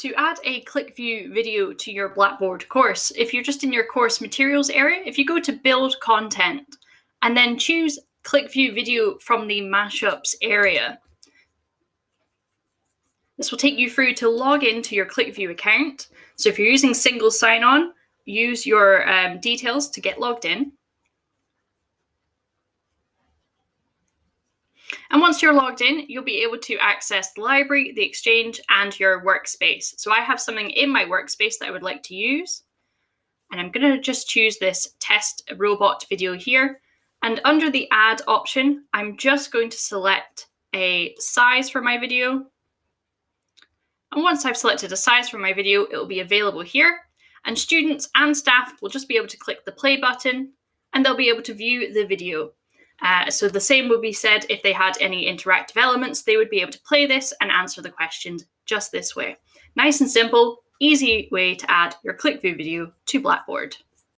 To add a ClickView video to your Blackboard course, if you're just in your course materials area, if you go to build content and then choose ClickView video from the mashups area, this will take you through to log into your ClickView account. So if you're using single sign-on, use your um, details to get logged in. And once you're logged in, you'll be able to access the library, the exchange, and your workspace. So I have something in my workspace that I would like to use. And I'm going to just choose this test robot video here. And under the add option, I'm just going to select a size for my video. And once I've selected a size for my video, it will be available here. And students and staff will just be able to click the play button and they'll be able to view the video. Uh, so the same would be said if they had any interactive elements, they would be able to play this and answer the questions just this way. Nice and simple, easy way to add your ClickView video to Blackboard.